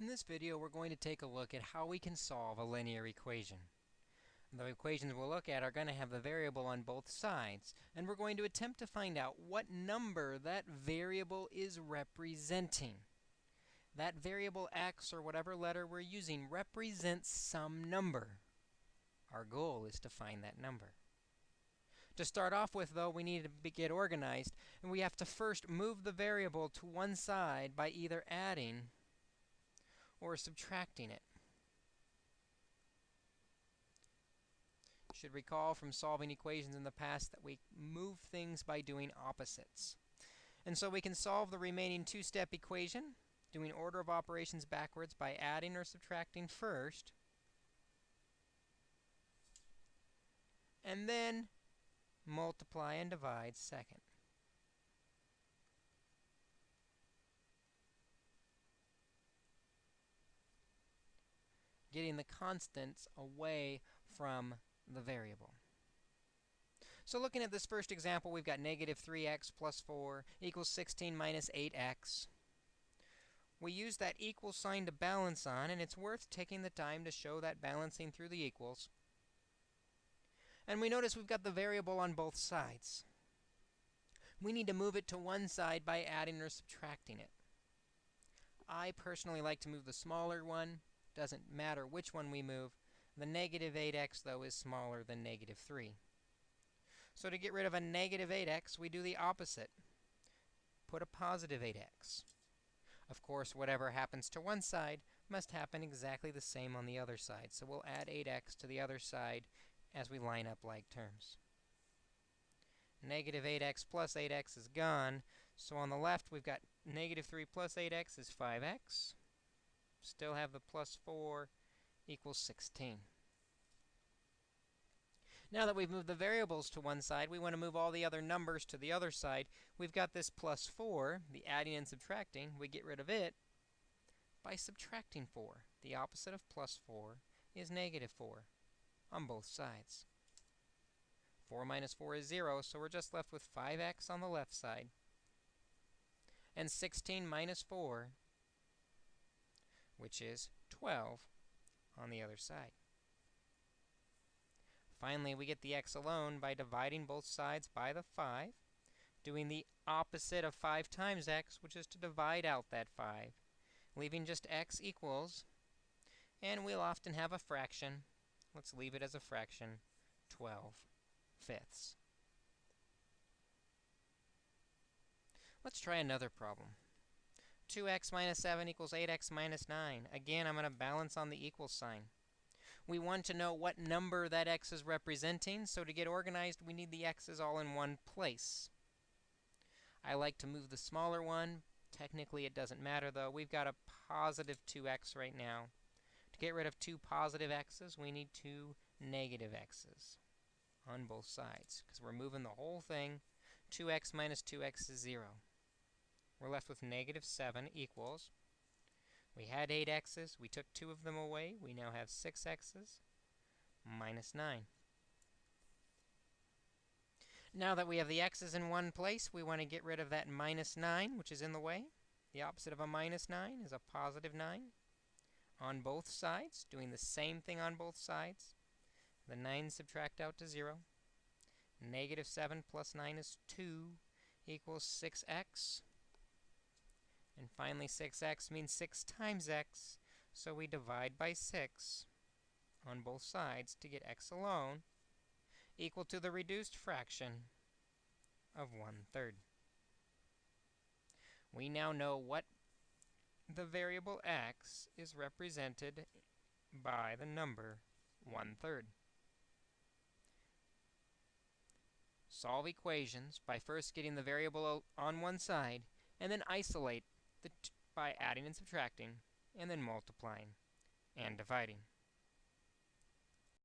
In this video, we're going to take a look at how we can solve a linear equation. The equations we'll look at are going to have the variable on both sides, and we're going to attempt to find out what number that variable is representing. That variable x, or whatever letter we're using, represents some number. Our goal is to find that number. To start off with, though, we need to get organized, and we have to first move the variable to one side by either adding or subtracting it. Should recall from solving equations in the past that we move things by doing opposites. And so we can solve the remaining two-step equation doing order of operations backwards by adding or subtracting first. And then multiply and divide second. Getting the constants away from the variable. So looking at this first example, we've got negative 3x plus 4 equals 16 minus 8x. We use that equal sign to balance on, and it's worth taking the time to show that balancing through the equals. And we notice we've got the variable on both sides. We need to move it to one side by adding or subtracting it. I personally like to move the smaller one doesn't matter which one we move. The negative 8x, though, is smaller than negative 3. So to get rid of a negative 8x, we do the opposite. Put a positive 8x. Of course, whatever happens to one side must happen exactly the same on the other side. So we'll add 8x to the other side as we line up like terms. Negative 8x plus 8x is gone. So on the left, we've got negative 3 plus 8x is 5x still have the plus 4 equals 16. Now that we've moved the variables to one side, we want to move all the other numbers to the other side. We've got this plus 4, the adding and subtracting. We get rid of it by subtracting 4. The opposite of plus 4 is negative 4 on both sides. 4 minus 4 is 0, so we're just left with 5x on the left side. And 16 minus 4 which is 12 on the other side. Finally, we get the x alone by dividing both sides by the 5, doing the opposite of 5 times x, which is to divide out that 5, leaving just x equals, and we'll often have a fraction. Let's leave it as a fraction, 12 fifths. Let's try another problem. 2x minus 7 equals 8x minus 9. Again, I'm going to balance on the equal sign. We want to know what number that x is representing, so to get organized, we need the x's all in one place. I like to move the smaller one. Technically, it doesn't matter, though. We've got a positive 2x right now. To get rid of two positive x's, we need two negative x's on both sides, because we're moving the whole thing. 2x minus 2x is 0 we're left with negative 7 equals. We had 8 x's. We took 2 of them away. We now have 6 x's minus 9. Now that we have the x's in one place, we want to get rid of that minus 9, which is in the way. The opposite of a minus 9 is a positive 9 on both sides, doing the same thing on both sides. The 9 subtract out to 0. Negative 7 plus 9 is 2 equals 6x. And finally, 6x means 6 times x, so we divide by 6 on both sides to get x alone equal to the reduced fraction of 1 third. We now know what the variable x is represented by the number 1 third. Solve equations by first getting the variable on one side and then isolate by adding and subtracting, and then multiplying and dividing.